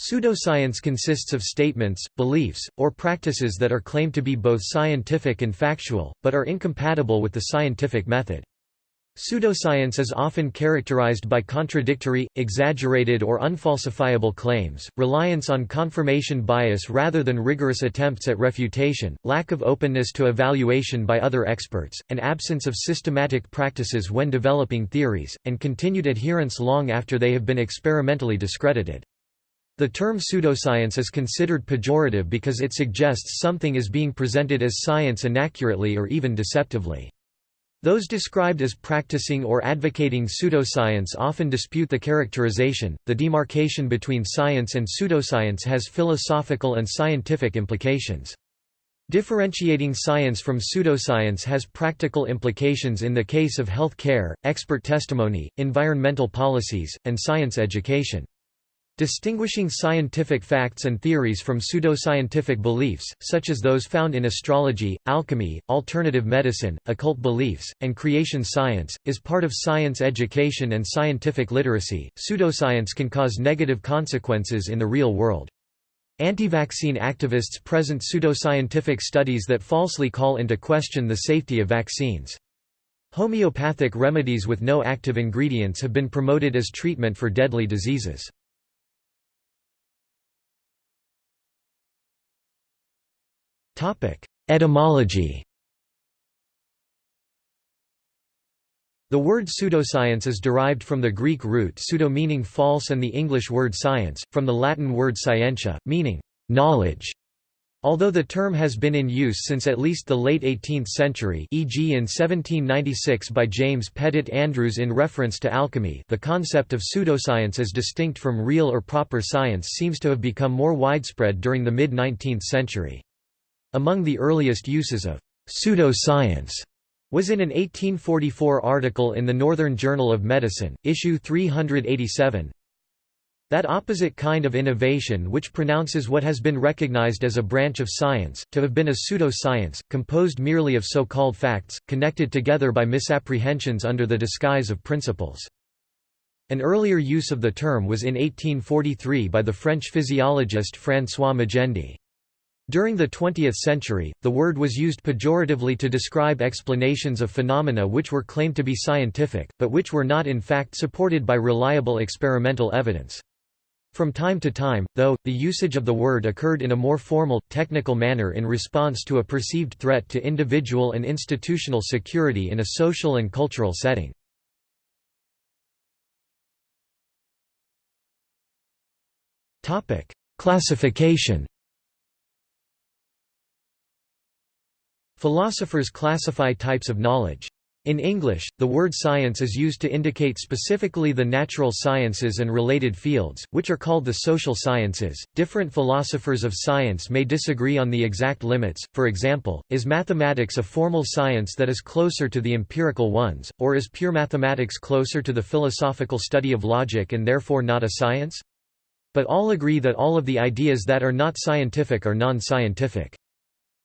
Pseudoscience consists of statements, beliefs, or practices that are claimed to be both scientific and factual, but are incompatible with the scientific method. Pseudoscience is often characterized by contradictory, exaggerated or unfalsifiable claims, reliance on confirmation bias rather than rigorous attempts at refutation, lack of openness to evaluation by other experts, and absence of systematic practices when developing theories, and continued adherence long after they have been experimentally discredited. The term pseudoscience is considered pejorative because it suggests something is being presented as science inaccurately or even deceptively. Those described as practicing or advocating pseudoscience often dispute the characterization. The demarcation between science and pseudoscience has philosophical and scientific implications. Differentiating science from pseudoscience has practical implications in the case of health care, expert testimony, environmental policies, and science education. Distinguishing scientific facts and theories from pseudoscientific beliefs, such as those found in astrology, alchemy, alternative medicine, occult beliefs, and creation science, is part of science education and scientific literacy. Pseudoscience can cause negative consequences in the real world. Anti-vaccine activists present pseudoscientific studies that falsely call into question the safety of vaccines. Homeopathic remedies with no active ingredients have been promoted as treatment for deadly diseases. Etymology The word pseudoscience is derived from the Greek root pseudo meaning false and the English word science, from the Latin word scientia, meaning knowledge. Although the term has been in use since at least the late 18th century e.g. in 1796 by James Pettit Andrews in reference to alchemy the concept of pseudoscience as distinct from real or proper science seems to have become more widespread during the mid-19th century. Among the earliest uses of pseudoscience was in an 1844 article in the Northern Journal of Medicine, issue 387. That opposite kind of innovation which pronounces what has been recognized as a branch of science, to have been a pseudo-science, composed merely of so-called facts, connected together by misapprehensions under the disguise of principles. An earlier use of the term was in 1843 by the French physiologist François Magendie. During the 20th century, the word was used pejoratively to describe explanations of phenomena which were claimed to be scientific, but which were not in fact supported by reliable experimental evidence. From time to time, though, the usage of the word occurred in a more formal, technical manner in response to a perceived threat to individual and institutional security in a social and cultural setting. Classification Philosophers classify types of knowledge. In English, the word science is used to indicate specifically the natural sciences and related fields, which are called the social sciences. Different philosophers of science may disagree on the exact limits. For example, is mathematics a formal science that is closer to the empirical ones, or is pure mathematics closer to the philosophical study of logic and therefore not a science? But all agree that all of the ideas that are not scientific are non-scientific.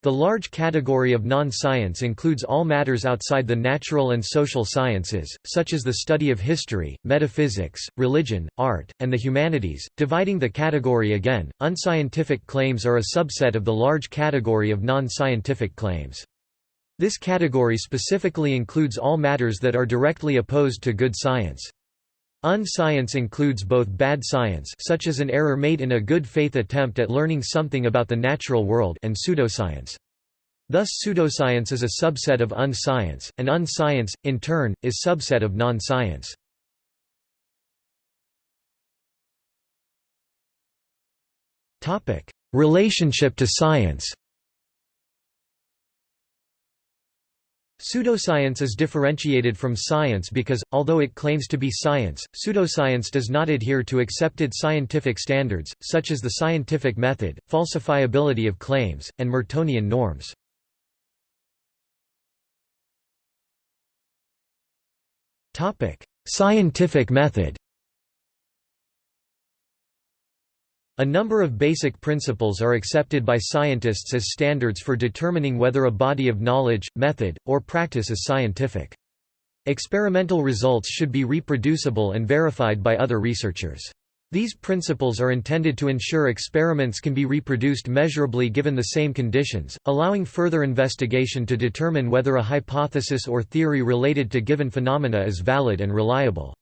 The large category of non-science includes all matters outside the natural and social sciences, such as the study of history, metaphysics, religion, art, and the humanities. Dividing the category again, unscientific claims are a subset of the large category of non-scientific claims. This category specifically includes all matters that are directly opposed to good science. Unscience includes both bad science such as an error made in a good faith attempt at learning something about the natural world and pseudoscience. Thus pseudoscience is a subset of unscience, and unscience, in turn, is subset of non-science. Relationship to science Pseudoscience is differentiated from science because, although it claims to be science, pseudoscience does not adhere to accepted scientific standards, such as the scientific method, falsifiability of claims, and Mertonian norms. Scientific method A number of basic principles are accepted by scientists as standards for determining whether a body of knowledge, method, or practice is scientific. Experimental results should be reproducible and verified by other researchers. These principles are intended to ensure experiments can be reproduced measurably given the same conditions, allowing further investigation to determine whether a hypothesis or theory related to given phenomena is valid and reliable.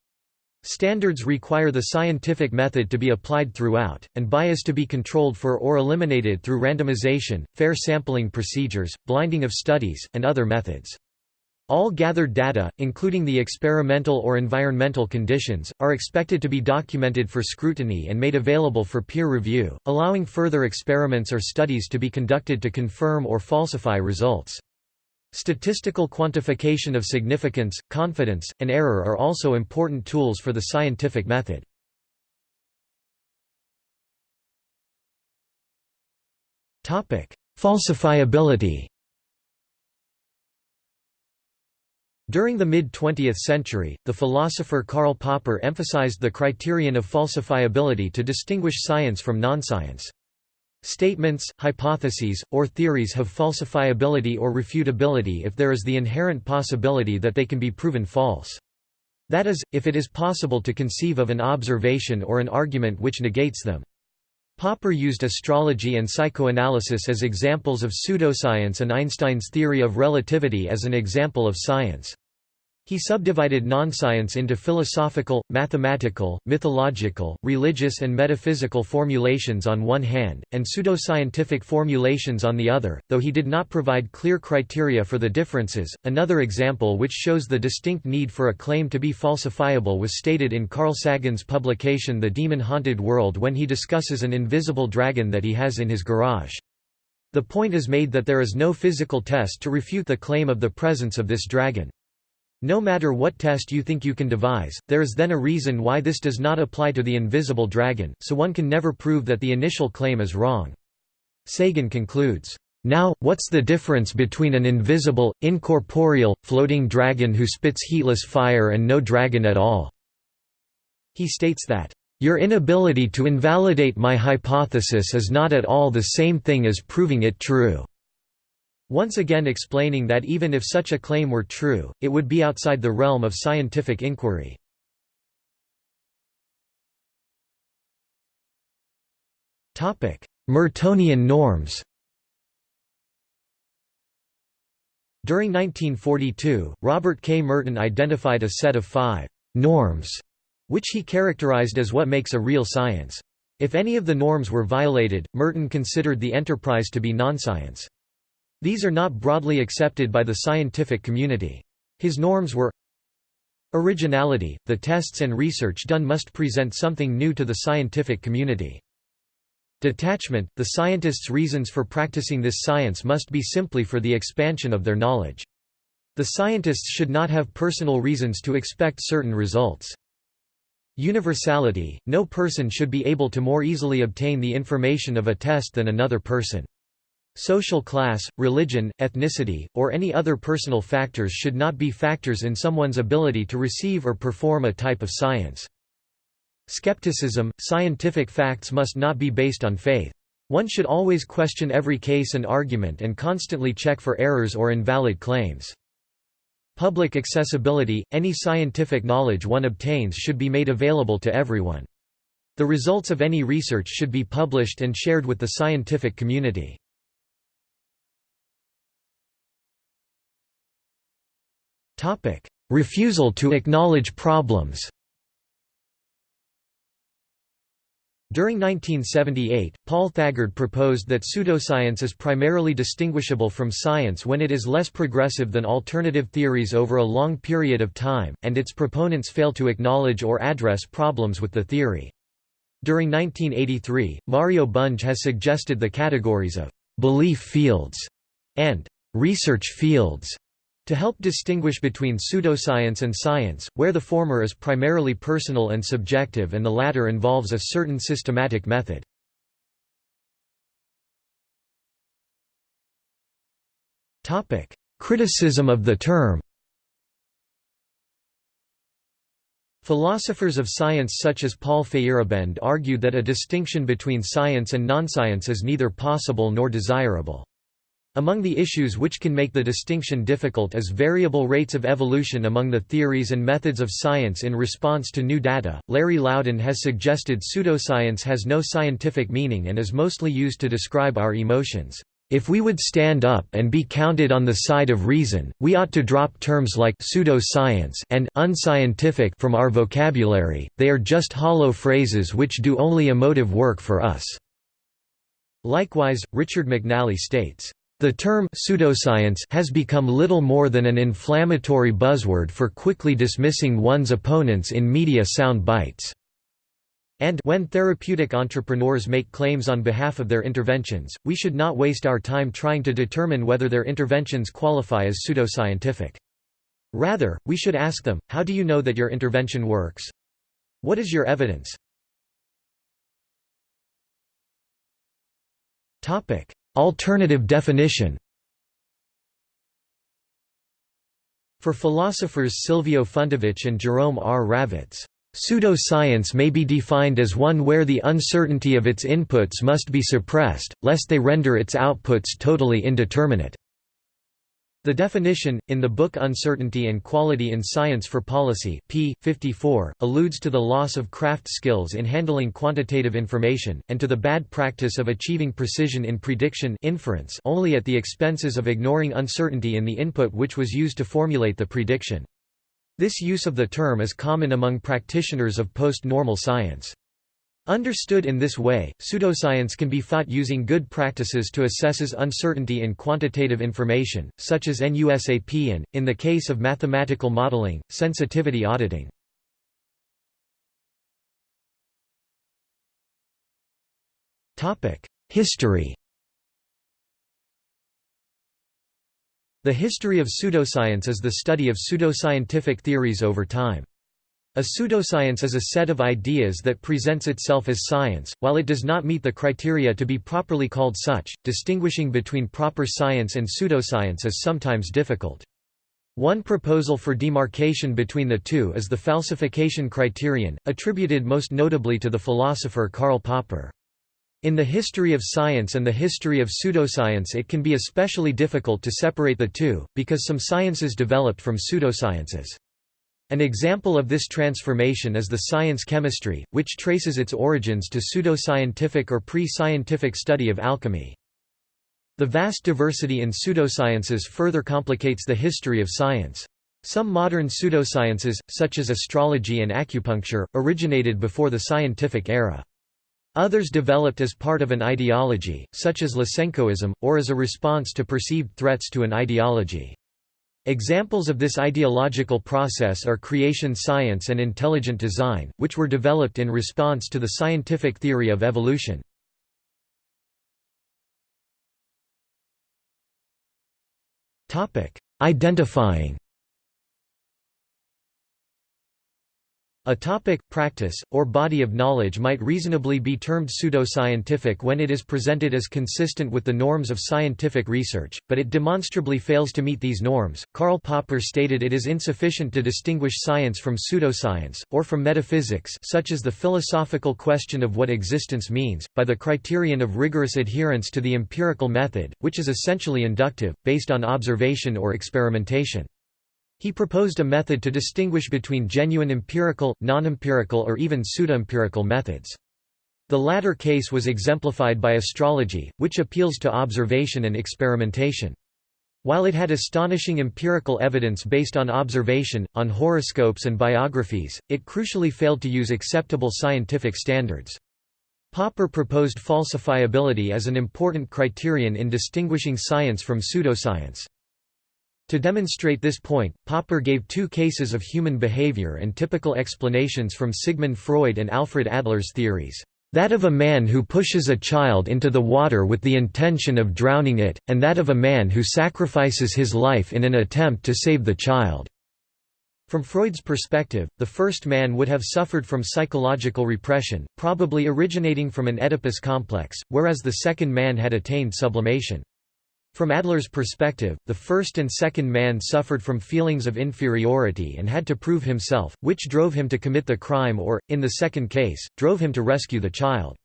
Standards require the scientific method to be applied throughout, and bias to be controlled for or eliminated through randomization, fair sampling procedures, blinding of studies, and other methods. All gathered data, including the experimental or environmental conditions, are expected to be documented for scrutiny and made available for peer review, allowing further experiments or studies to be conducted to confirm or falsify results. Statistical quantification of significance, confidence, and error are also important tools for the scientific method. Falsifiability During the mid-20th century, the philosopher Karl Popper emphasized the criterion of falsifiability to distinguish science from non-science. Statements, hypotheses, or theories have falsifiability or refutability if there is the inherent possibility that they can be proven false. That is, if it is possible to conceive of an observation or an argument which negates them. Popper used astrology and psychoanalysis as examples of pseudoscience and Einstein's theory of relativity as an example of science. He subdivided non-science into philosophical, mathematical, mythological, religious and metaphysical formulations on one hand, and pseudoscientific formulations on the other, though he did not provide clear criteria for the differences. Another example which shows the distinct need for a claim to be falsifiable was stated in Carl Sagan's publication The Demon-Haunted World when he discusses an invisible dragon that he has in his garage. The point is made that there is no physical test to refute the claim of the presence of this dragon. No matter what test you think you can devise, there is then a reason why this does not apply to the invisible dragon, so one can never prove that the initial claim is wrong. Sagan concludes, "...now, what's the difference between an invisible, incorporeal, floating dragon who spits heatless fire and no dragon at all?" He states that, "...your inability to invalidate my hypothesis is not at all the same thing as proving it true." Once again explaining that even if such a claim were true, it would be outside the realm of scientific inquiry. Mertonian norms During 1942, Robert K. Merton identified a set of five «norms», which he characterized as what makes a real science. If any of the norms were violated, Merton considered the enterprise to be nonscience. These are not broadly accepted by the scientific community. His norms were Originality – The tests and research done must present something new to the scientific community. Detachment – The scientists' reasons for practicing this science must be simply for the expansion of their knowledge. The scientists should not have personal reasons to expect certain results. Universality – No person should be able to more easily obtain the information of a test than another person. Social class, religion, ethnicity, or any other personal factors should not be factors in someone's ability to receive or perform a type of science. Skepticism – Scientific facts must not be based on faith. One should always question every case and argument and constantly check for errors or invalid claims. Public accessibility – Any scientific knowledge one obtains should be made available to everyone. The results of any research should be published and shared with the scientific community. Refusal to acknowledge problems. During 1978, Paul Thagard proposed that pseudoscience is primarily distinguishable from science when it is less progressive than alternative theories over a long period of time, and its proponents fail to acknowledge or address problems with the theory. During 1983, Mario Bunge has suggested the categories of «belief fields» and «research fields» To help distinguish between pseudoscience and science, where the former is primarily personal and subjective and the latter involves a certain systematic method. Criticism of the term Philosophers of science such as Paul Feyerabend argued that a distinction between science and non-science is neither possible nor desirable. Among the issues which can make the distinction difficult is variable rates of evolution among the theories and methods of science in response to new data. Larry Laudan has suggested pseudoscience has no scientific meaning and is mostly used to describe our emotions. If we would stand up and be counted on the side of reason, we ought to drop terms like pseudoscience and unscientific from our vocabulary, they are just hollow phrases which do only emotive work for us. Likewise, Richard McNally states, the term pseudoscience has become little more than an inflammatory buzzword for quickly dismissing one's opponents in media sound bites. And when therapeutic entrepreneurs make claims on behalf of their interventions, we should not waste our time trying to determine whether their interventions qualify as pseudoscientific. Rather, we should ask them, how do you know that your intervention works? What is your evidence? Alternative definition For philosophers Silvio Funtowicz and Jerome R. Ravetz, Pseudoscience may be defined as one where the uncertainty of its inputs must be suppressed, lest they render its outputs totally indeterminate. The definition, in the book Uncertainty and Quality in Science for Policy p. 54, alludes to the loss of craft skills in handling quantitative information, and to the bad practice of achieving precision in prediction inference only at the expenses of ignoring uncertainty in the input which was used to formulate the prediction. This use of the term is common among practitioners of post-normal science. Understood in this way, pseudoscience can be fought using good practices to assesses uncertainty in quantitative information, such as NUSAP and, in the case of mathematical modeling, sensitivity auditing. History The history of pseudoscience is the study of pseudoscientific theories over time. A pseudoscience is a set of ideas that presents itself as science, while it does not meet the criteria to be properly called such. Distinguishing between proper science and pseudoscience is sometimes difficult. One proposal for demarcation between the two is the falsification criterion, attributed most notably to the philosopher Karl Popper. In the history of science and the history of pseudoscience it can be especially difficult to separate the two, because some sciences developed from pseudosciences. An example of this transformation is the science chemistry, which traces its origins to pseudoscientific or pre-scientific study of alchemy. The vast diversity in pseudosciences further complicates the history of science. Some modern pseudosciences, such as astrology and acupuncture, originated before the scientific era. Others developed as part of an ideology, such as Lysenkoism, or as a response to perceived threats to an ideology. Examples of this ideological process are creation science and intelligent design, which were developed in response to the scientific theory of evolution. Identifying A topic, practice, or body of knowledge might reasonably be termed pseudoscientific when it is presented as consistent with the norms of scientific research, but it demonstrably fails to meet these norms. Karl Popper stated it is insufficient to distinguish science from pseudoscience, or from metaphysics such as the philosophical question of what existence means, by the criterion of rigorous adherence to the empirical method, which is essentially inductive, based on observation or experimentation. He proposed a method to distinguish between genuine empirical, non-empirical or even pseudo-empirical methods. The latter case was exemplified by astrology, which appeals to observation and experimentation. While it had astonishing empirical evidence based on observation, on horoscopes and biographies, it crucially failed to use acceptable scientific standards. Popper proposed falsifiability as an important criterion in distinguishing science from pseudoscience. To demonstrate this point, Popper gave two cases of human behavior and typical explanations from Sigmund Freud and Alfred Adler's theories. That of a man who pushes a child into the water with the intention of drowning it, and that of a man who sacrifices his life in an attempt to save the child. From Freud's perspective, the first man would have suffered from psychological repression, probably originating from an Oedipus complex, whereas the second man had attained sublimation. From Adler's perspective, the first and second man suffered from feelings of inferiority and had to prove himself, which drove him to commit the crime or, in the second case, drove him to rescue the child.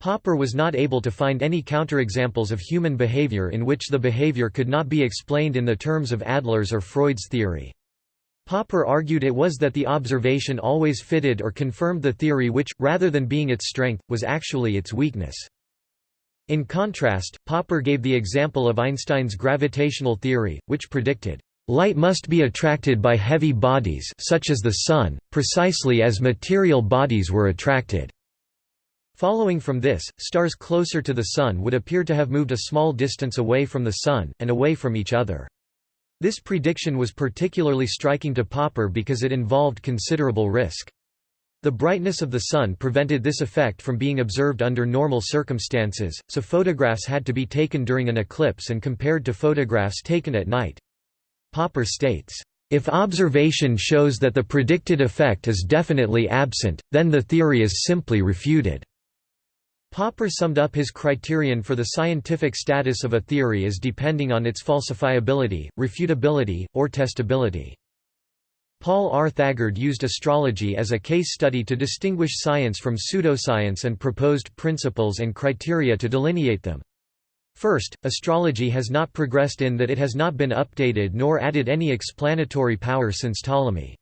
Popper was not able to find any counterexamples of human behavior in which the behavior could not be explained in the terms of Adler's or Freud's theory. Popper argued it was that the observation always fitted or confirmed the theory which, rather than being its strength, was actually its weakness. In contrast, Popper gave the example of Einstein's gravitational theory, which predicted, "...light must be attracted by heavy bodies such as the Sun, precisely as material bodies were attracted." Following from this, stars closer to the Sun would appear to have moved a small distance away from the Sun, and away from each other. This prediction was particularly striking to Popper because it involved considerable risk. The brightness of the Sun prevented this effect from being observed under normal circumstances, so photographs had to be taken during an eclipse and compared to photographs taken at night. Popper states, "...if observation shows that the predicted effect is definitely absent, then the theory is simply refuted." Popper summed up his criterion for the scientific status of a theory as depending on its falsifiability, refutability, or testability. Paul R. Thagard used astrology as a case study to distinguish science from pseudoscience and proposed principles and criteria to delineate them. First, astrology has not progressed in that it has not been updated nor added any explanatory power since Ptolemy.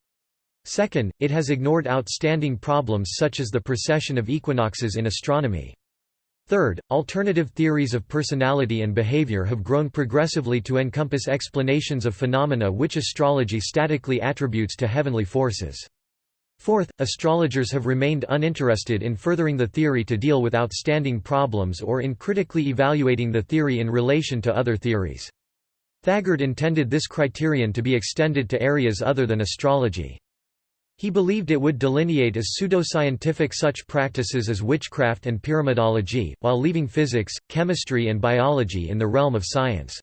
Second, it has ignored outstanding problems such as the precession of equinoxes in astronomy. Third, alternative theories of personality and behavior have grown progressively to encompass explanations of phenomena which astrology statically attributes to heavenly forces. Fourth, astrologers have remained uninterested in furthering the theory to deal with outstanding problems or in critically evaluating the theory in relation to other theories. Thagard intended this criterion to be extended to areas other than astrology. He believed it would delineate as pseudoscientific such practices as witchcraft and pyramidology, while leaving physics, chemistry and biology in the realm of science.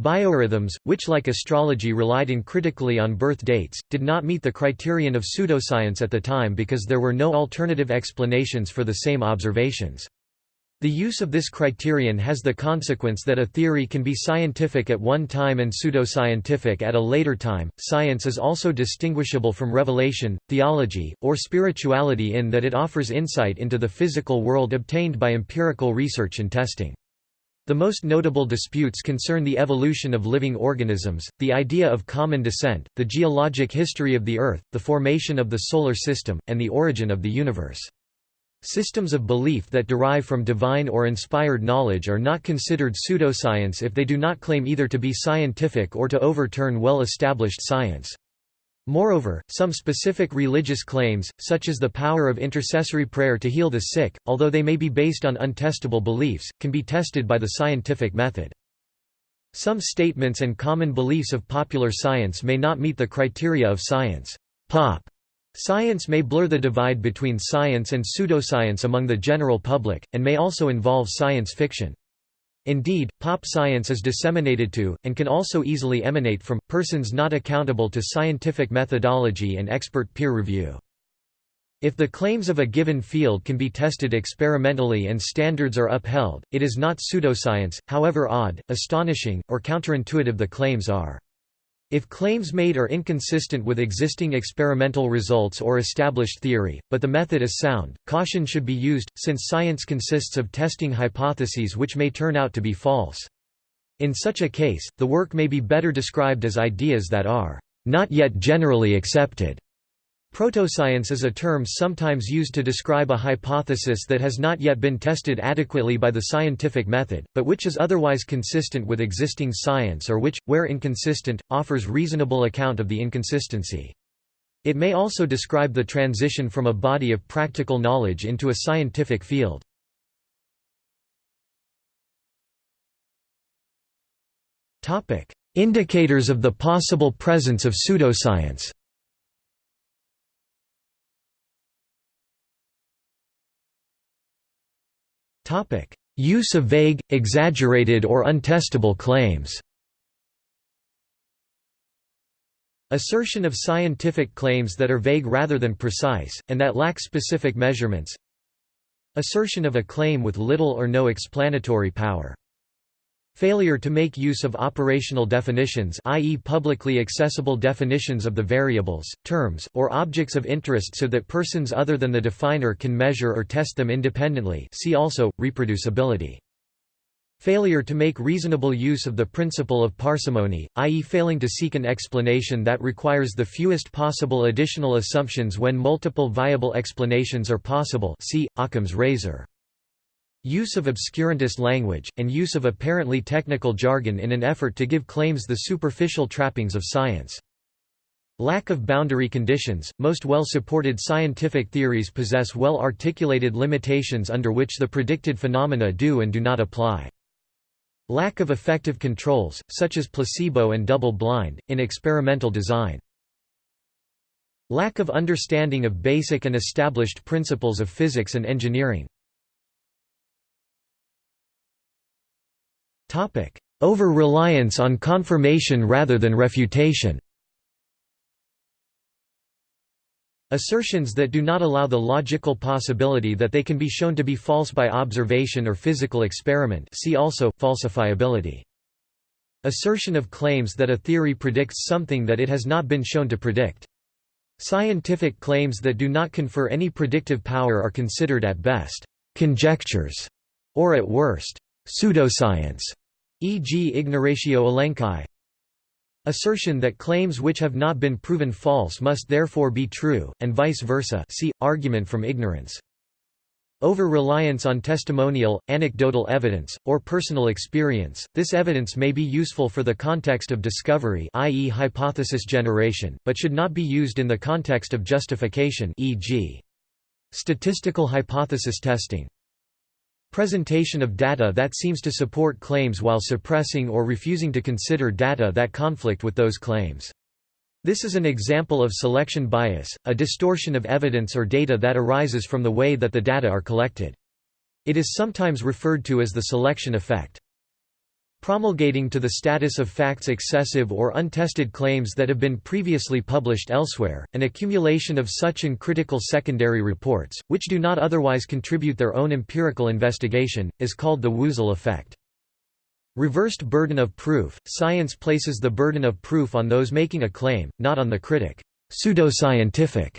Biorhythms, which like astrology relied uncritically on birth dates, did not meet the criterion of pseudoscience at the time because there were no alternative explanations for the same observations. The use of this criterion has the consequence that a theory can be scientific at one time and pseudoscientific at a later time. Science is also distinguishable from revelation, theology, or spirituality in that it offers insight into the physical world obtained by empirical research and testing. The most notable disputes concern the evolution of living organisms, the idea of common descent, the geologic history of the Earth, the formation of the Solar System, and the origin of the universe. Systems of belief that derive from divine or inspired knowledge are not considered pseudoscience if they do not claim either to be scientific or to overturn well-established science. Moreover, some specific religious claims, such as the power of intercessory prayer to heal the sick, although they may be based on untestable beliefs, can be tested by the scientific method. Some statements and common beliefs of popular science may not meet the criteria of science. Pop Science may blur the divide between science and pseudoscience among the general public, and may also involve science fiction. Indeed, pop science is disseminated to, and can also easily emanate from, persons not accountable to scientific methodology and expert peer review. If the claims of a given field can be tested experimentally and standards are upheld, it is not pseudoscience, however odd, astonishing, or counterintuitive the claims are. If claims made are inconsistent with existing experimental results or established theory, but the method is sound, caution should be used, since science consists of testing hypotheses which may turn out to be false. In such a case, the work may be better described as ideas that are not yet generally accepted. Protoscience is a term sometimes used to describe a hypothesis that has not yet been tested adequately by the scientific method, but which is otherwise consistent with existing science or which, where inconsistent, offers reasonable account of the inconsistency. It may also describe the transition from a body of practical knowledge into a scientific field. Indicators of the possible presence of pseudoscience Topic: Use of vague, exaggerated or untestable claims. Assertion of scientific claims that are vague rather than precise, and that lack specific measurements. Assertion of a claim with little or no explanatory power. Failure to make use of operational definitions i.e. publicly accessible definitions of the variables, terms, or objects of interest so that persons other than the definer can measure or test them independently see also, reproducibility. Failure to make reasonable use of the principle of parsimony, i.e. failing to seek an explanation that requires the fewest possible additional assumptions when multiple viable explanations are possible see, Occam's razor. Use of obscurantist language, and use of apparently technical jargon in an effort to give claims the superficial trappings of science. Lack of boundary conditions – Most well-supported scientific theories possess well-articulated limitations under which the predicted phenomena do and do not apply. Lack of effective controls, such as placebo and double-blind, in experimental design. Lack of understanding of basic and established principles of physics and engineering. Over-reliance on confirmation rather than refutation Assertions that do not allow the logical possibility that they can be shown to be false by observation or physical experiment see also, falsifiability. Assertion of claims that a theory predicts something that it has not been shown to predict. Scientific claims that do not confer any predictive power are considered at best, conjectures, or at worst, pseudoscience, e.g. ignoratio elenchi. Assertion that claims which have not been proven false must therefore be true, and vice versa see, argument from ignorance. Over-reliance on testimonial, anecdotal evidence, or personal experience, this evidence may be useful for the context of discovery i.e. hypothesis generation, but should not be used in the context of justification e.g. statistical hypothesis testing. Presentation of data that seems to support claims while suppressing or refusing to consider data that conflict with those claims. This is an example of selection bias, a distortion of evidence or data that arises from the way that the data are collected. It is sometimes referred to as the selection effect. Promulgating to the status of facts excessive or untested claims that have been previously published elsewhere, an accumulation of such uncritical secondary reports, which do not otherwise contribute their own empirical investigation, is called the Woozle effect. Reversed burden of proof – Science places the burden of proof on those making a claim, not on the critic. Pseudoscientific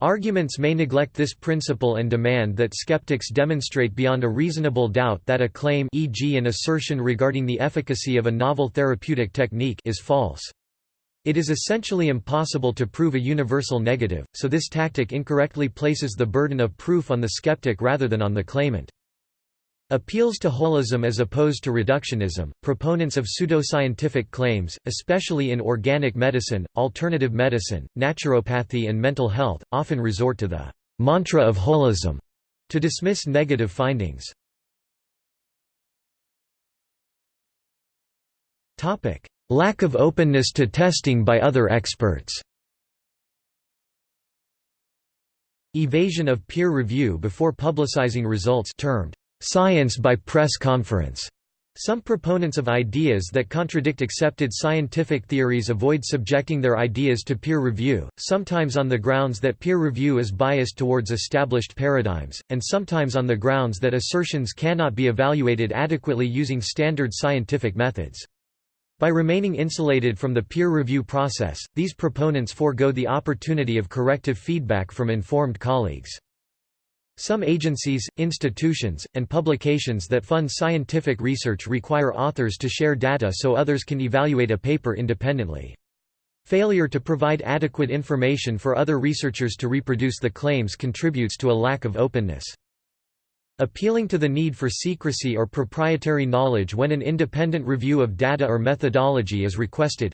Arguments may neglect this principle and demand that skeptics demonstrate beyond a reasonable doubt that a claim e.g. an assertion regarding the efficacy of a novel therapeutic technique is false. It is essentially impossible to prove a universal negative, so this tactic incorrectly places the burden of proof on the skeptic rather than on the claimant. Appeals to holism as opposed to reductionism. Proponents of pseudoscientific claims, especially in organic medicine, alternative medicine, naturopathy, and mental health, often resort to the mantra of holism to dismiss negative findings. Lack of openness to testing by other experts. Evasion of peer review before publicizing results termed science by press conference. Some proponents of ideas that contradict accepted scientific theories avoid subjecting their ideas to peer review, sometimes on the grounds that peer review is biased towards established paradigms, and sometimes on the grounds that assertions cannot be evaluated adequately using standard scientific methods. By remaining insulated from the peer review process, these proponents forego the opportunity of corrective feedback from informed colleagues. Some agencies, institutions, and publications that fund scientific research require authors to share data so others can evaluate a paper independently. Failure to provide adequate information for other researchers to reproduce the claims contributes to a lack of openness. Appealing to the need for secrecy or proprietary knowledge when an independent review of data or methodology is requested.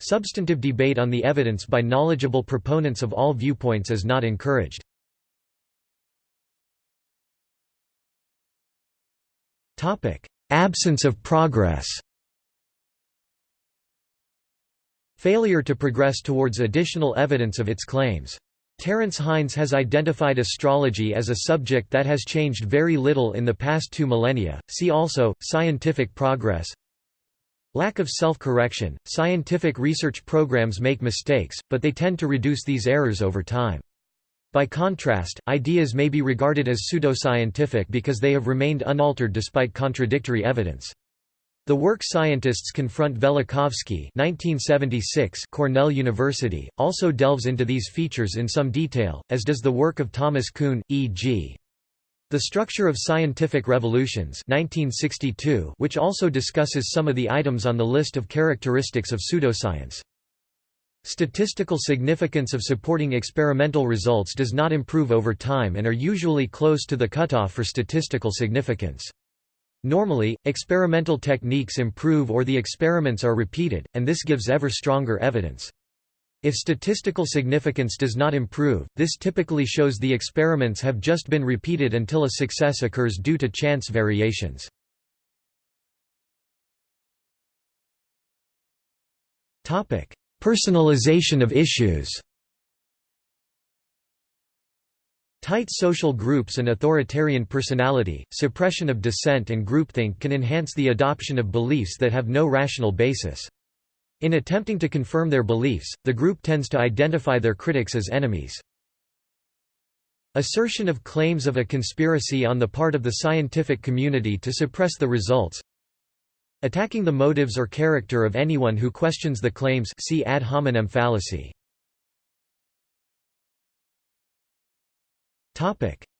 Substantive debate on the evidence by knowledgeable proponents of all viewpoints is not encouraged. Topic: Absence of progress. Failure to progress towards additional evidence of its claims. Terence Hines has identified astrology as a subject that has changed very little in the past two millennia. See also scientific progress. Lack of self-correction. Scientific research programs make mistakes, but they tend to reduce these errors over time. By contrast, ideas may be regarded as pseudoscientific because they have remained unaltered despite contradictory evidence. The work Scientists Confront Velikovsky 1976 Cornell University, also delves into these features in some detail, as does the work of Thomas Kuhn, e.g. The Structure of Scientific Revolutions 1962, which also discusses some of the items on the list of characteristics of pseudoscience. Statistical significance of supporting experimental results does not improve over time and are usually close to the cutoff for statistical significance. Normally, experimental techniques improve or the experiments are repeated, and this gives ever stronger evidence. If statistical significance does not improve, this typically shows the experiments have just been repeated until a success occurs due to chance variations. Personalization of issues Tight social groups and authoritarian personality, suppression of dissent and groupthink can enhance the adoption of beliefs that have no rational basis. In attempting to confirm their beliefs, the group tends to identify their critics as enemies. Assertion of claims of a conspiracy on the part of the scientific community to suppress the results Attacking the motives or character of anyone who questions the claims see ad hominem fallacy.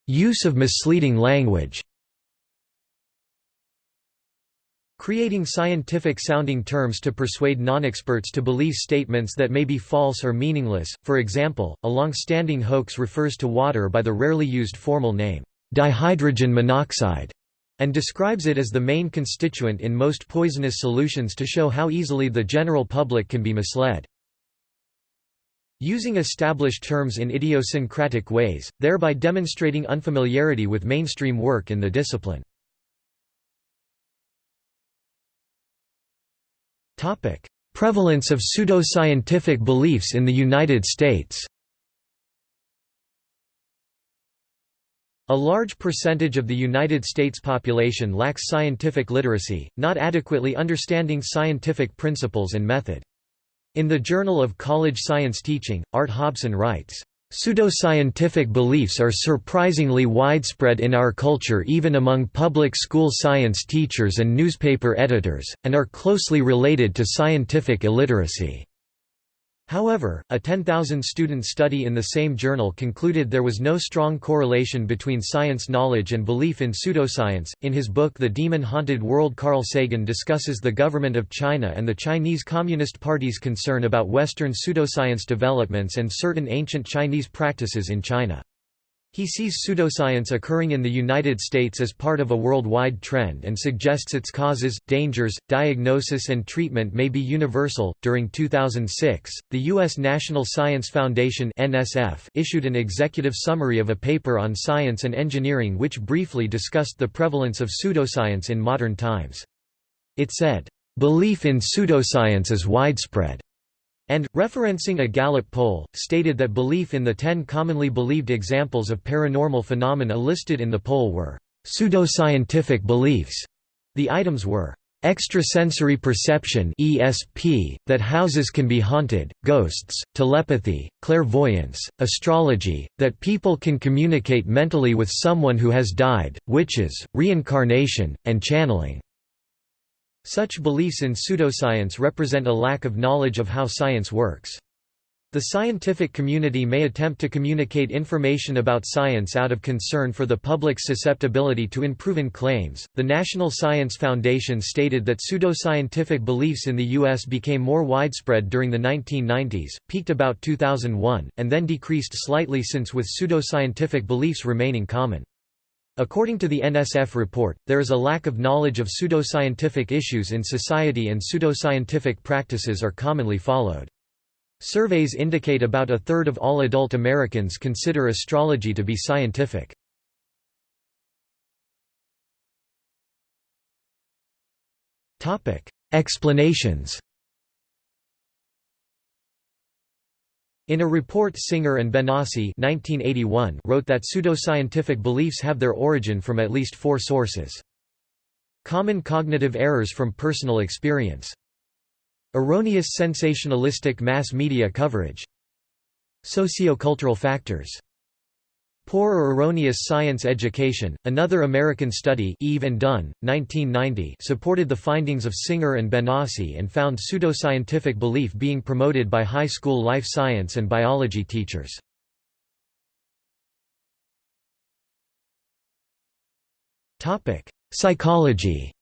Use of misleading language. Creating scientific-sounding terms to persuade non-experts to believe statements that may be false or meaningless, for example, a long-standing hoax refers to water by the rarely used formal name, dihydrogen monoxide, and describes it as the main constituent in most poisonous solutions to show how easily the general public can be misled. Using established terms in idiosyncratic ways, thereby demonstrating unfamiliarity with mainstream work in the discipline. Prevalence of pseudoscientific beliefs in the United States A large percentage of the United States population lacks scientific literacy, not adequately understanding scientific principles and method. In the Journal of College Science Teaching, Art Hobson writes, Pseudoscientific beliefs are surprisingly widespread in our culture even among public school science teachers and newspaper editors, and are closely related to scientific illiteracy. However, a 10,000-student study in the same journal concluded there was no strong correlation between science knowledge and belief in pseudoscience. In his book The Demon-Haunted World Carl Sagan discusses the government of China and the Chinese Communist Party's concern about Western pseudoscience developments and certain ancient Chinese practices in China. He sees pseudoscience occurring in the United States as part of a worldwide trend and suggests its causes, dangers, diagnosis, and treatment may be universal. During 2006, the U.S. National Science Foundation (NSF) issued an executive summary of a paper on science and engineering which briefly discussed the prevalence of pseudoscience in modern times. It said, "Belief in pseudoscience is widespread." And, referencing a Gallup poll, stated that belief in the ten commonly believed examples of paranormal phenomena listed in the poll were pseudoscientific beliefs. The items were extrasensory perception ESP, that houses can be haunted, ghosts, telepathy, clairvoyance, astrology, that people can communicate mentally with someone who has died, witches, reincarnation, and channeling. Such beliefs in pseudoscience represent a lack of knowledge of how science works. The scientific community may attempt to communicate information about science out of concern for the public's susceptibility to unproven claims. The National Science Foundation stated that pseudoscientific beliefs in the U.S. became more widespread during the 1990s, peaked about 2001, and then decreased slightly since with pseudoscientific beliefs remaining common. According to the NSF report, there is a lack of knowledge of pseudoscientific issues in society and pseudoscientific practices are commonly followed. Surveys indicate about a third of all adult Americans consider astrology to be scientific. Explanations In a report Singer and Benassi 1981 wrote that pseudoscientific beliefs have their origin from at least four sources. Common cognitive errors from personal experience. Erroneous sensationalistic mass media coverage. Sociocultural factors. Poor or erroneous science education. Another American study, Eve and Dunn, 1990, supported the findings of Singer and Benassi and found pseudoscientific belief being promoted by high school life science and biology teachers. Psychology.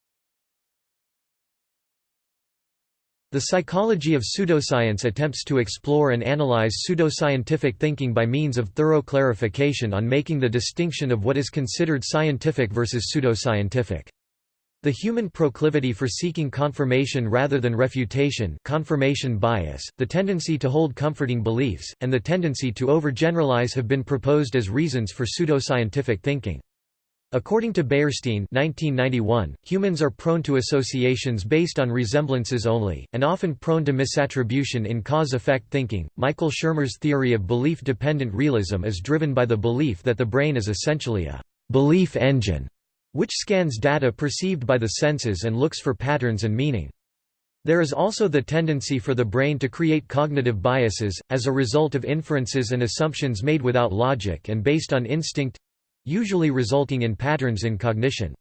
The psychology of pseudoscience attempts to explore and analyze pseudoscientific thinking by means of thorough clarification on making the distinction of what is considered scientific versus pseudoscientific. The human proclivity for seeking confirmation rather than refutation confirmation bias, the tendency to hold comforting beliefs, and the tendency to overgeneralize have been proposed as reasons for pseudoscientific thinking. According to Beyerstein 1991, humans are prone to associations based on resemblances only, and often prone to misattribution in cause-effect thinking. Michael Shermer's theory of belief-dependent realism is driven by the belief that the brain is essentially a belief engine, which scans data perceived by the senses and looks for patterns and meaning. There is also the tendency for the brain to create cognitive biases, as a result of inferences and assumptions made without logic and based on instinct, usually resulting in patterns in cognition.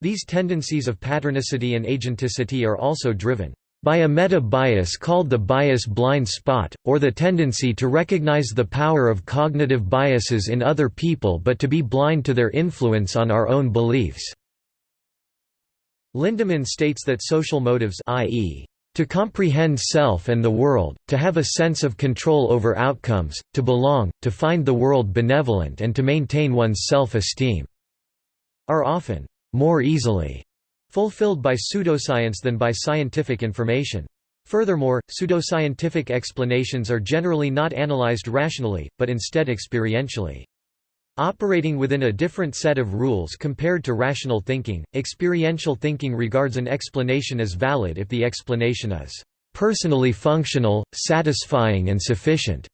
These tendencies of patternicity and agenticity are also driven by a meta-bias called the bias blind spot, or the tendency to recognize the power of cognitive biases in other people but to be blind to their influence on our own beliefs. Lindeman states that social motives i.e., to comprehend self and the world, to have a sense of control over outcomes, to belong, to find the world benevolent and to maintain one's self-esteem, are often more easily fulfilled by pseudoscience than by scientific information. Furthermore, pseudoscientific explanations are generally not analyzed rationally, but instead experientially. Operating within a different set of rules compared to rational thinking, experiential thinking regards an explanation as valid if the explanation is personally functional, satisfying and sufficient,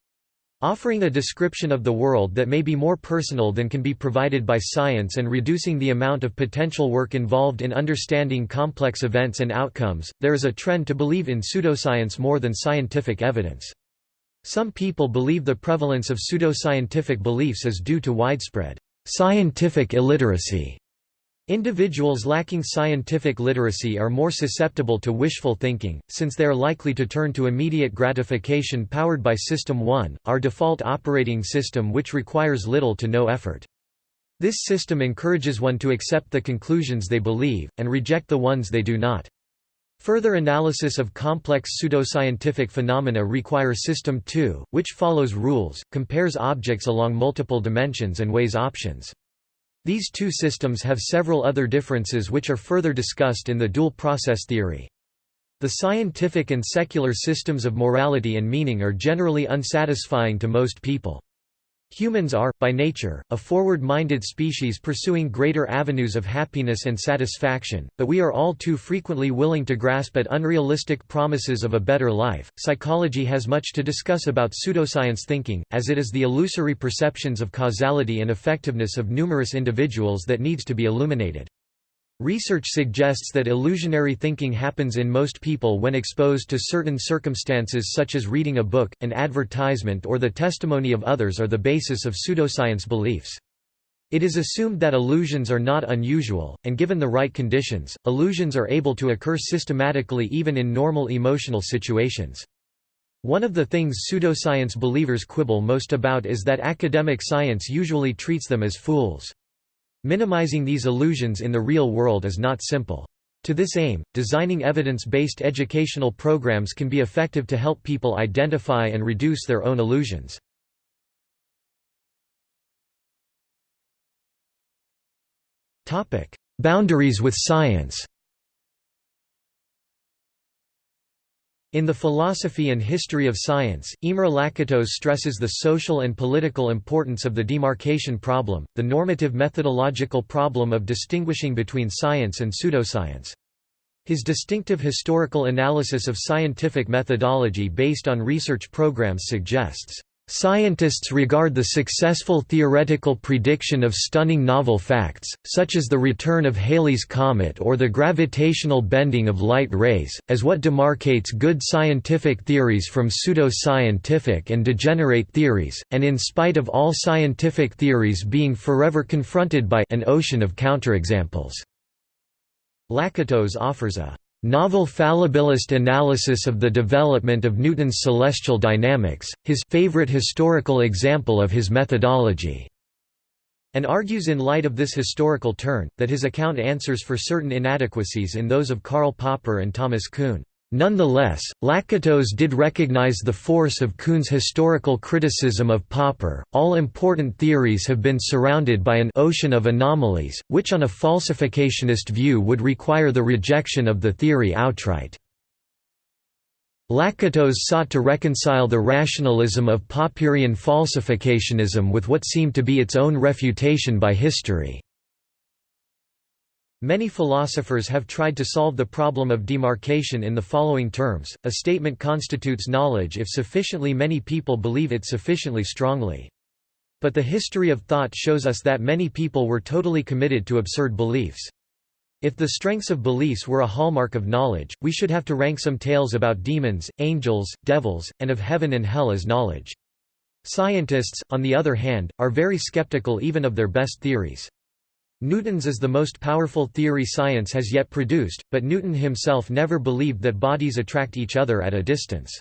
offering a description of the world that may be more personal than can be provided by science and reducing the amount of potential work involved in understanding complex events and outcomes. There is a trend to believe in pseudoscience more than scientific evidence. Some people believe the prevalence of pseudoscientific beliefs is due to widespread scientific illiteracy. Individuals lacking scientific literacy are more susceptible to wishful thinking, since they are likely to turn to immediate gratification powered by System 1, our default operating system which requires little to no effort. This system encourages one to accept the conclusions they believe, and reject the ones they do not. Further analysis of complex pseudoscientific phenomena require System 2, which follows rules, compares objects along multiple dimensions and weighs options. These two systems have several other differences which are further discussed in the dual process theory. The scientific and secular systems of morality and meaning are generally unsatisfying to most people. Humans are, by nature, a forward-minded species pursuing greater avenues of happiness and satisfaction, but we are all too frequently willing to grasp at unrealistic promises of a better life. Psychology has much to discuss about pseudoscience thinking, as it is the illusory perceptions of causality and effectiveness of numerous individuals that needs to be illuminated. Research suggests that illusionary thinking happens in most people when exposed to certain circumstances such as reading a book, an advertisement or the testimony of others are the basis of pseudoscience beliefs. It is assumed that illusions are not unusual, and given the right conditions, illusions are able to occur systematically even in normal emotional situations. One of the things pseudoscience believers quibble most about is that academic science usually treats them as fools. Minimizing these illusions in the real world is not simple. To this aim, designing evidence-based educational programs can be effective to help people identify and reduce their own illusions. Boundaries with science In The Philosophy and History of Science, Imre Lakatos stresses the social and political importance of the demarcation problem, the normative methodological problem of distinguishing between science and pseudoscience. His distinctive historical analysis of scientific methodology based on research programs suggests Scientists regard the successful theoretical prediction of stunning novel facts, such as the return of Halley's Comet or the gravitational bending of light rays, as what demarcates good scientific theories from pseudo-scientific and degenerate theories, and in spite of all scientific theories being forever confronted by an ocean of counterexamples. Lakatos offers a novel fallibilist analysis of the development of Newton's celestial dynamics, his favorite historical example of his methodology, and argues in light of this historical turn, that his account answers for certain inadequacies in those of Karl Popper and Thomas Kuhn. Nonetheless, Lakatos did recognize the force of Kuhn's historical criticism of Popper. All important theories have been surrounded by an ocean of anomalies, which on a falsificationist view would require the rejection of the theory outright. Lakatos sought to reconcile the rationalism of Popperian falsificationism with what seemed to be its own refutation by history. Many philosophers have tried to solve the problem of demarcation in the following terms, a statement constitutes knowledge if sufficiently many people believe it sufficiently strongly. But the history of thought shows us that many people were totally committed to absurd beliefs. If the strengths of beliefs were a hallmark of knowledge, we should have to rank some tales about demons, angels, devils, and of heaven and hell as knowledge. Scientists, on the other hand, are very skeptical even of their best theories. Newton's is the most powerful theory science has yet produced, but Newton himself never believed that bodies attract each other at a distance.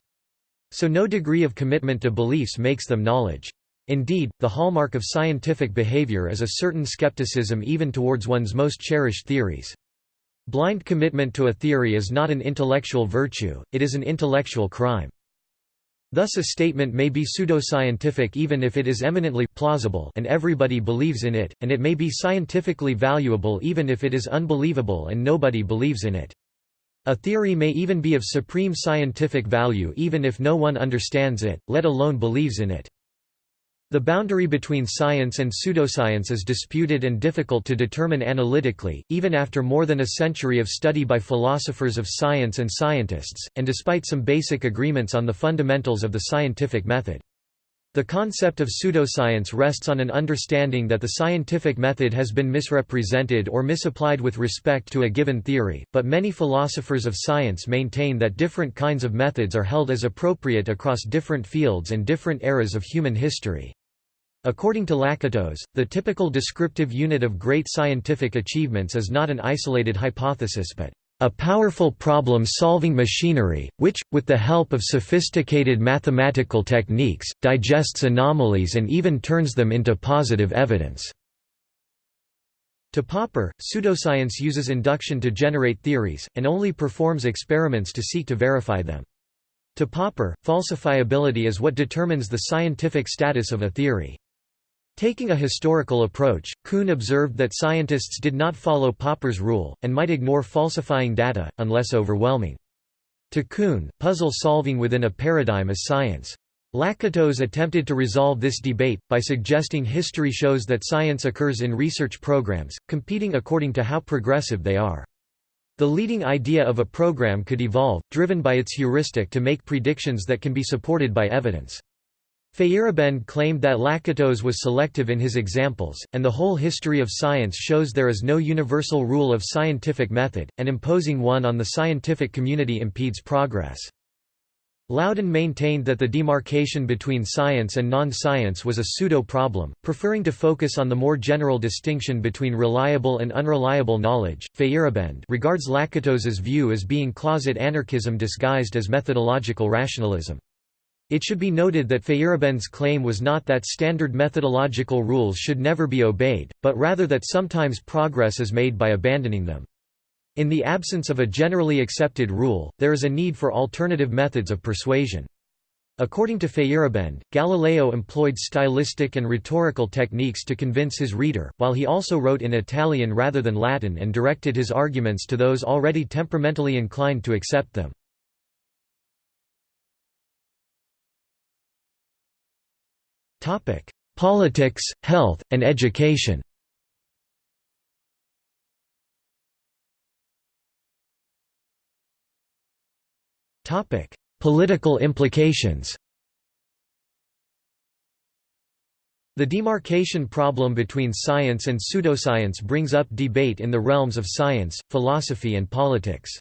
So no degree of commitment to beliefs makes them knowledge. Indeed, the hallmark of scientific behavior is a certain skepticism even towards one's most cherished theories. Blind commitment to a theory is not an intellectual virtue, it is an intellectual crime. Thus a statement may be pseudoscientific even if it is eminently plausible and everybody believes in it, and it may be scientifically valuable even if it is unbelievable and nobody believes in it. A theory may even be of supreme scientific value even if no one understands it, let alone believes in it. The boundary between science and pseudoscience is disputed and difficult to determine analytically, even after more than a century of study by philosophers of science and scientists, and despite some basic agreements on the fundamentals of the scientific method. The concept of pseudoscience rests on an understanding that the scientific method has been misrepresented or misapplied with respect to a given theory, but many philosophers of science maintain that different kinds of methods are held as appropriate across different fields and different eras of human history. According to Lakatos, the typical descriptive unit of great scientific achievements is not an isolated hypothesis but a powerful problem-solving machinery, which, with the help of sophisticated mathematical techniques, digests anomalies and even turns them into positive evidence." To Popper, pseudoscience uses induction to generate theories, and only performs experiments to seek to verify them. To Popper, falsifiability is what determines the scientific status of a theory. Taking a historical approach, Kuhn observed that scientists did not follow Popper's rule, and might ignore falsifying data, unless overwhelming. To Kuhn, puzzle solving within a paradigm is science. Lakatos attempted to resolve this debate, by suggesting history shows that science occurs in research programs, competing according to how progressive they are. The leading idea of a program could evolve, driven by its heuristic to make predictions that can be supported by evidence. Feyerabend claimed that Lakatos was selective in his examples, and the whole history of science shows there is no universal rule of scientific method, and imposing one on the scientific community impedes progress. Laudan maintained that the demarcation between science and non-science was a pseudo-problem, preferring to focus on the more general distinction between reliable and unreliable knowledge. Feyerabend regards Lakatos's view as being closet anarchism disguised as methodological rationalism. It should be noted that Feyerabend's claim was not that standard methodological rules should never be obeyed, but rather that sometimes progress is made by abandoning them. In the absence of a generally accepted rule, there is a need for alternative methods of persuasion. According to Feyerabend, Galileo employed stylistic and rhetorical techniques to convince his reader, while he also wrote in Italian rather than Latin and directed his arguments to those already temperamentally inclined to accept them. Politics, health, and education Political implications The demarcation problem between science and pseudoscience brings up debate in the realms of science, philosophy and politics.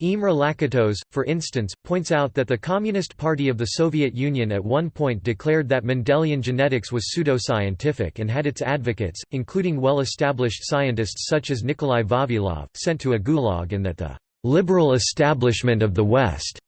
Imre Lakatos, for instance, points out that the Communist Party of the Soviet Union at one point declared that Mendelian genetics was pseudoscientific and had its advocates, including well-established scientists such as Nikolai Vavilov, sent to a gulag and that the "...liberal establishment of the West,"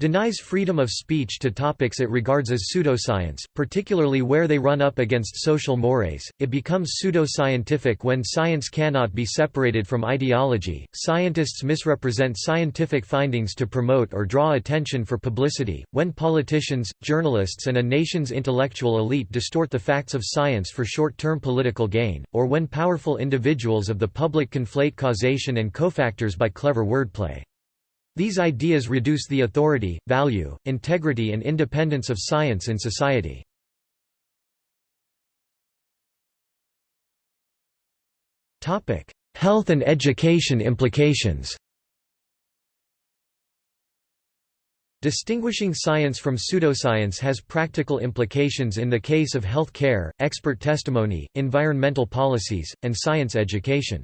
denies freedom of speech to topics it regards as pseudoscience, particularly where they run up against social mores. It becomes pseudoscientific when science cannot be separated from ideology. Scientists misrepresent scientific findings to promote or draw attention for publicity, when politicians, journalists, and a nation's intellectual elite distort the facts of science for short term political gain, or when powerful individuals of the public conflate causation and cofactors by clever wordplay. These ideas reduce the authority, value, integrity and independence of science in society. Health and education implications Distinguishing science from pseudoscience has practical implications in the case of health care, expert testimony, environmental policies, and science education.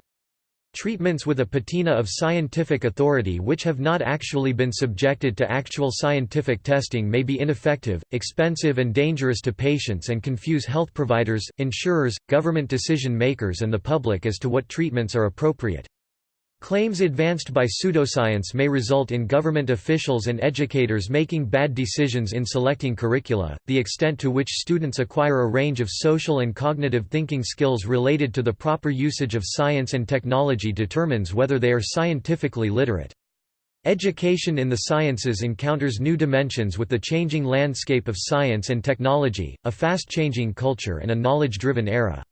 Treatments with a patina of scientific authority which have not actually been subjected to actual scientific testing may be ineffective, expensive and dangerous to patients and confuse health providers, insurers, government decision makers and the public as to what treatments are appropriate. Claims advanced by pseudoscience may result in government officials and educators making bad decisions in selecting curricula. The extent to which students acquire a range of social and cognitive thinking skills related to the proper usage of science and technology determines whether they are scientifically literate. Education in the sciences encounters new dimensions with the changing landscape of science and technology, a fast-changing culture and a knowledge-driven era.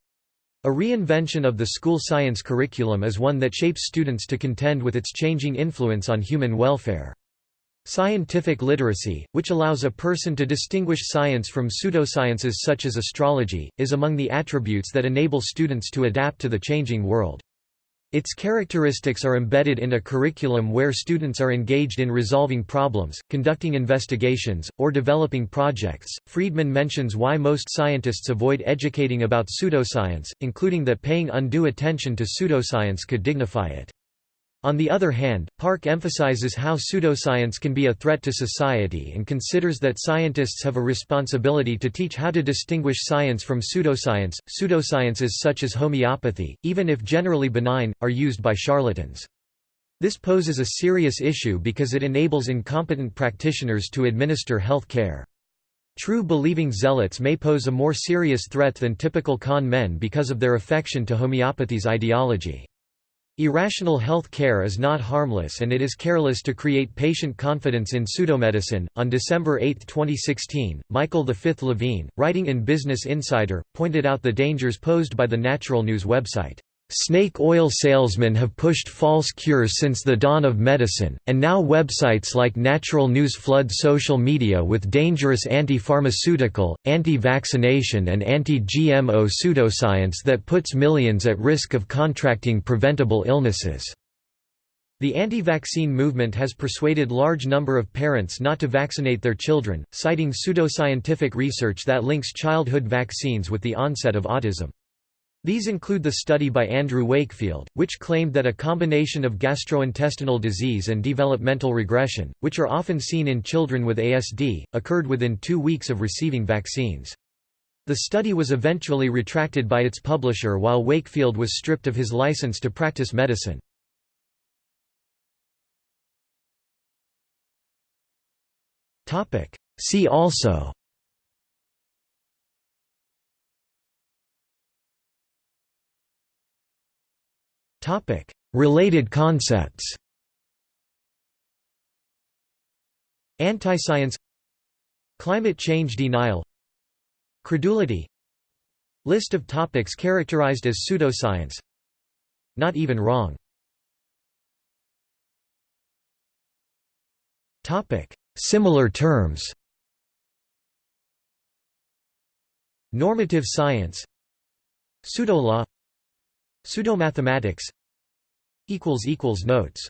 A reinvention of the school science curriculum is one that shapes students to contend with its changing influence on human welfare. Scientific literacy, which allows a person to distinguish science from pseudosciences such as astrology, is among the attributes that enable students to adapt to the changing world. Its characteristics are embedded in a curriculum where students are engaged in resolving problems, conducting investigations, or developing projects. Friedman mentions why most scientists avoid educating about pseudoscience, including that paying undue attention to pseudoscience could dignify it. On the other hand, Park emphasizes how pseudoscience can be a threat to society and considers that scientists have a responsibility to teach how to distinguish science from pseudoscience. Pseudosciences such as homeopathy, even if generally benign, are used by charlatans. This poses a serious issue because it enables incompetent practitioners to administer health care. True believing zealots may pose a more serious threat than typical con men because of their affection to homeopathy's ideology. Irrational health care is not harmless and it is careless to create patient confidence in pseudomedicine. On December 8, 2016, Michael V. Levine, writing in Business Insider, pointed out the dangers posed by the Natural News website. Snake oil salesmen have pushed false cures since the dawn of medicine, and now websites like Natural News flood social media with dangerous anti-pharmaceutical, anti-vaccination and anti-GMO pseudoscience that puts millions at risk of contracting preventable illnesses. The anti-vaccine movement has persuaded large number of parents not to vaccinate their children, citing pseudoscientific research that links childhood vaccines with the onset of autism. These include the study by Andrew Wakefield, which claimed that a combination of gastrointestinal disease and developmental regression, which are often seen in children with ASD, occurred within two weeks of receiving vaccines. The study was eventually retracted by its publisher while Wakefield was stripped of his license to practice medicine. See also Topic: Related concepts. Anti-science. Climate change denial. Credulity. List of topics characterized as pseudoscience. Not even wrong. Topic: Similar terms. Normative science. Pseudolaw Pseudomathematics Notes